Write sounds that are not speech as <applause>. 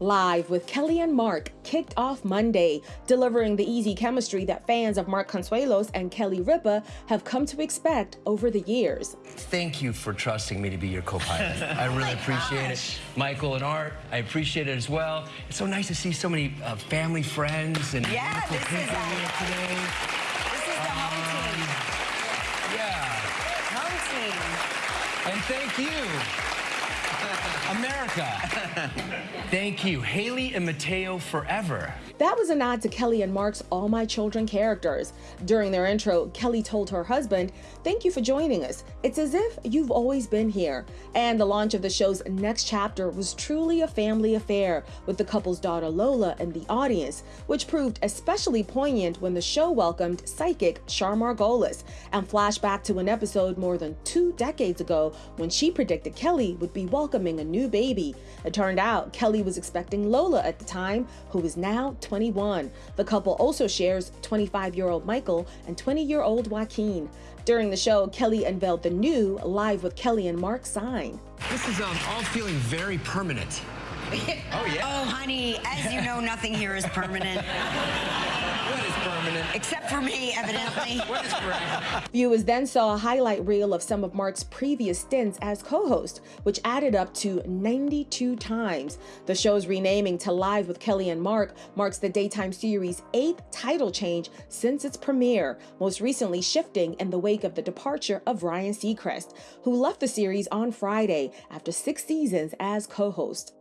Live with Kelly and Mark kicked off Monday, delivering the easy chemistry that fans of Mark Consuelos and Kelly Ripa have come to expect over the years. Thank you for trusting me to be your co-pilot. <laughs> I really oh appreciate gosh. it. Michael and Art, I appreciate it as well. It's so nice to see so many uh, family friends and yeah, this people is here today. This is the um, home team. Yeah. Home team. And thank you. <laughs> America. <laughs> Thank you. Haley and Mateo forever. That was a nod to Kelly and Mark's All My Children characters. During their intro, Kelly told her husband, Thank you for joining us. It's as if you've always been here. And the launch of the show's next chapter was truly a family affair, with the couple's daughter Lola in the audience, which proved especially poignant when the show welcomed psychic Char Margolis and flashed back to an episode more than two decades ago when she predicted Kelly would be welcoming a new baby. It turned out Kelly was expecting Lola at the time, who is now 21. The couple also shares 25 year old Michael and 20 year old Joaquin. During the show, Kelly unveiled the new Live with Kelly and Mark sign. This is um, all feeling very permanent. <laughs> oh, yeah. Oh, honey, as you know, nothing here is permanent. <laughs> what is permanent? Except for me, evidently. what is permanent? Viewers then saw a highlight reel of some of Mark's previous stints as co-host, which added up to 92 times. The show's renaming to Live with Kelly and Mark marks the daytime series' eighth title change since its premiere, most recently shifting in the wake of the departure of Ryan Seacrest, who left the series on Friday after six seasons as co-host.